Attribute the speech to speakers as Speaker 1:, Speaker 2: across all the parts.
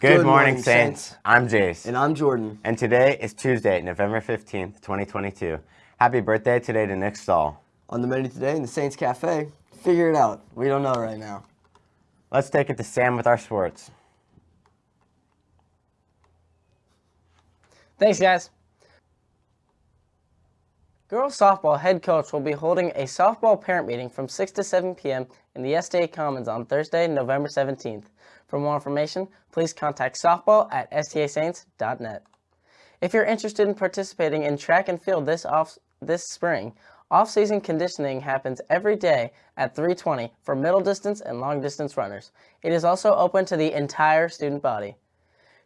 Speaker 1: Good,
Speaker 2: Good
Speaker 1: morning,
Speaker 2: morning,
Speaker 1: Saints.
Speaker 2: Saints.
Speaker 1: I'm Jace.
Speaker 2: And I'm Jordan.
Speaker 1: And today is Tuesday, November 15th, 2022. Happy birthday today to Nick Stahl.
Speaker 2: On the menu today in the Saints Cafe, figure it out. We don't know right now.
Speaker 1: Let's take it to Sam with our sports.
Speaker 3: Thanks, guys. Girls softball head coach will be holding a softball parent meeting from 6 to 7 p.m. in the STA Commons on Thursday, November 17th. For more information, please contact softball at stasaints.net. If you're interested in participating in track and field this off this spring, off-season conditioning happens every day at 3:20 for middle distance and long distance runners. It is also open to the entire student body.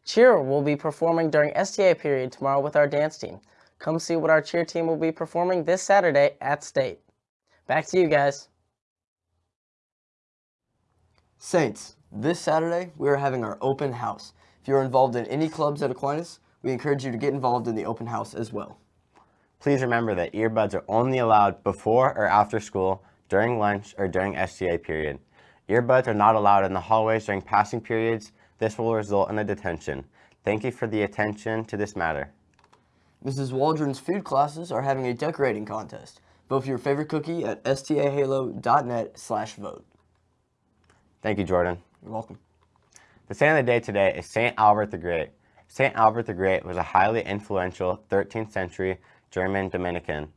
Speaker 3: Cheer will be performing during STA period tomorrow with our dance team. Come see what our cheer team will be performing this Saturday at State. Back to you guys.
Speaker 2: Saints, this Saturday we are having our open house. If you're involved in any clubs at Aquinas, we encourage you to get involved in the open house as well.
Speaker 1: Please remember that earbuds are only allowed before or after school, during lunch, or during STA period. Earbuds are not allowed in the hallways during passing periods. This will result in a detention. Thank you for the attention to this matter.
Speaker 2: Mrs. Waldron's food classes are having a decorating contest. Vote for your favorite cookie at stahalo.net slash vote.
Speaker 1: Thank you, Jordan.
Speaker 2: You're welcome.
Speaker 1: The saint of the day today is St. Albert the Great. St. Albert the Great was a highly influential 13th century German Dominican,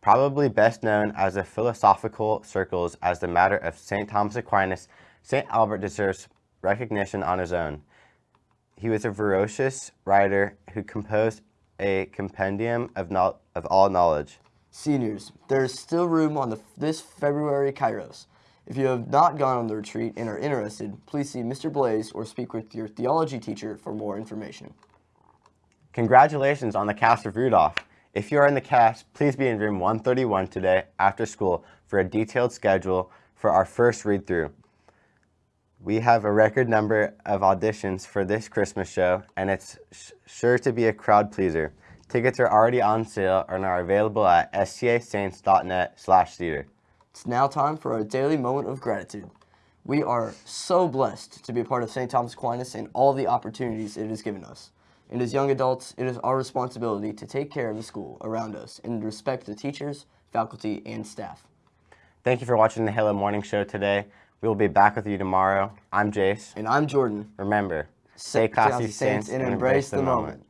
Speaker 1: probably best known as the philosophical circles as the matter of St. Thomas Aquinas. St. Albert deserves recognition on his own. He was a ferocious writer who composed a compendium of, no of all knowledge.
Speaker 2: Seniors, there is still room on the, this February Kairos. If you have not gone on the retreat and are interested, please see Mr. Blaze or speak with your theology teacher for more information.
Speaker 1: Congratulations on the cast of Rudolph. If you are in the cast, please be in room 131 today after school for a detailed schedule for our first read-through. We have a record number of auditions for this Christmas show, and it's sure to be a crowd pleaser. Tickets are already on sale and are available at stasaints.net slash theater.
Speaker 2: It's now time for our daily moment of gratitude. We are so blessed to be a part of St. Thomas Aquinas and all the opportunities it has given us. And as young adults, it is our responsibility to take care of the school around us and respect the teachers, faculty, and staff.
Speaker 1: Thank you for watching the Halo Morning Show today. We will be back with you tomorrow. I'm Jace.
Speaker 2: And I'm Jordan.
Speaker 1: Remember, stay classy, Saints, and embrace the moment.